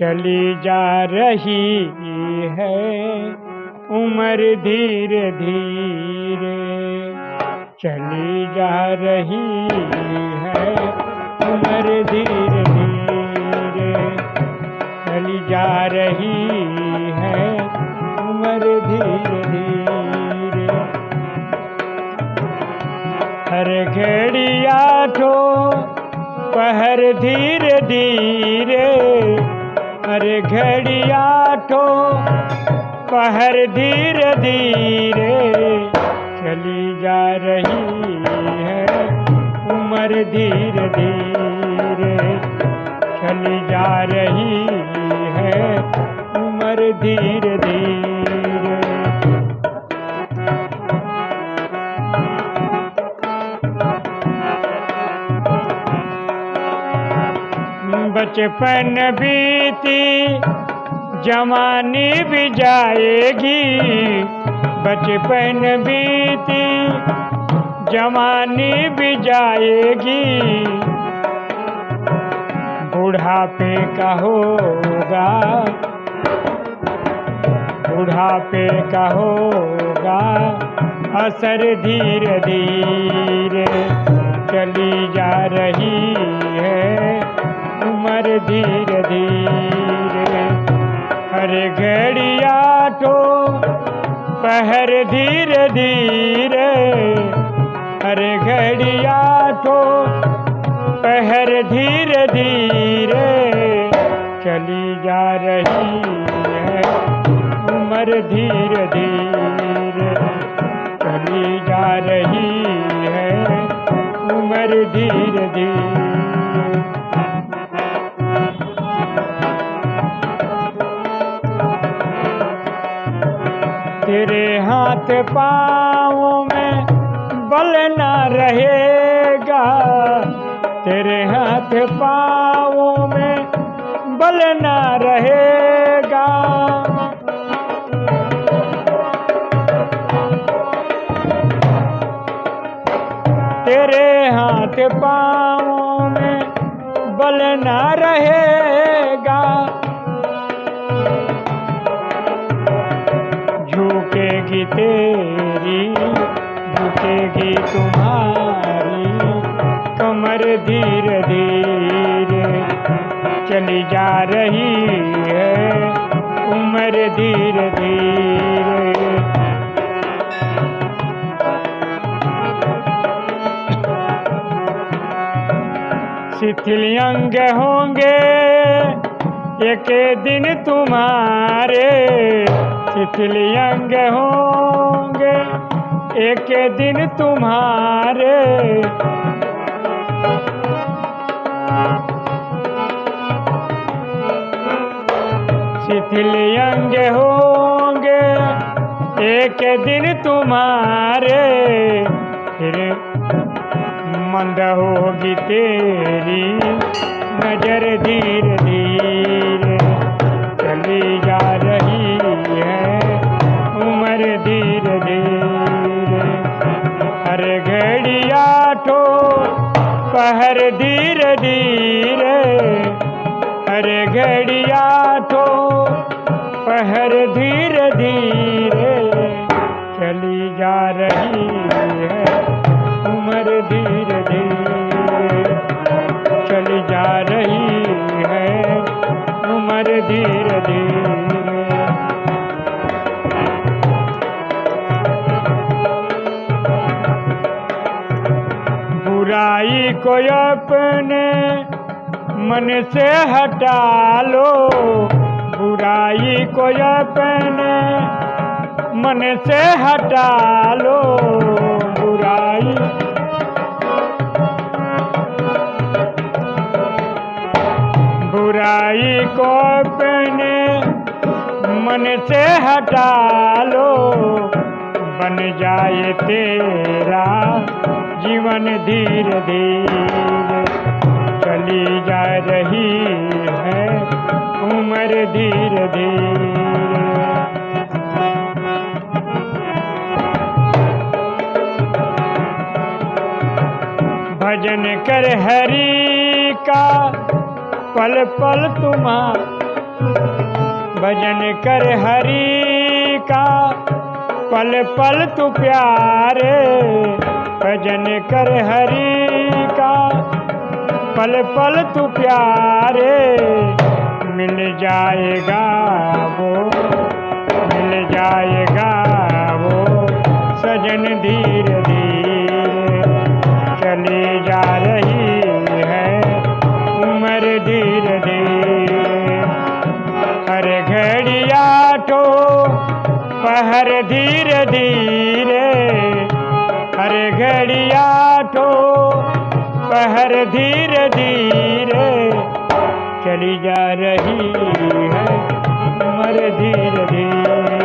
चली जा रही है, उम्र धीरे धीरे। चली जा रही है, उम्र धीरे धीरे। चली जा रही है, उम्र धीरे धीरे। हर घड़िया ठो पहर धीरे धीरे। हर घड़िया तो पहर धीरे धीरे चली जा रही है उम्र धीरे धीरे चली जा रही है उम्र धीरे बचपन बीती, जवानी भी जाएगी। बचपन बीती, जवानी भी जाएगी। बुढ़ापे का होगा, बुढ़ापे का होगा, असर धीरे धीरे चली जा रही है। धीरे धीरे हर घड़िया तो पहर धीरे धीरे हर घड़िया तो पहर धीरे धीरे चली जा रही है उम्र धीरे धीरे चली जा रही है उम्र धीरे धीरे तेरे हाथ पाँव में बल न रहेगा। तेरे हाथ पाँव में बल न रहेगा। तेरे हाथ पाँव में बल न रहेगा। झुकेगी तेरी, झुकेगी तुम्हारी, कमर धीरे धीरे चली जा रही है, उम्र धीरे धीरे। शिथिल अंग होंगे एक दिन तुम्हारे शिथिल अंग होंगे। एक दिन तुम्हारे। शिथिल अंग होंगे। एक दिन तुम्हारे। फिर मंद होगी तेरी नज़र धीरे धीरे। धीरे धीरे हर घड़िया तो पहर धीरे धीरे चली जा रही है उम्र धीरे बुराई को अपने मन से हटा लो। बुराई को अपने मन से हटा लो। बुराई बुराई को अपने मन से हटा लो। बन जाए तेरा जीवन धीरे धीरे चली जा रही है उम्र धीरे धीरे। भजन कर हरि का पल पल तुम्हारा। भजन कर हरि का पल पल तू प्यारे। भजन कर हरि का। पल पल तू प्यारे, मिल जाएगा वो, मिल जाएगा वो। सजन धीरे धीरे चली जा रही है, उम्र धीरे धीरे। हर घड़िया ठो पहर धीरे धीरे पहर धीरे धीरे चली जा रही है मर धीरे धीरे।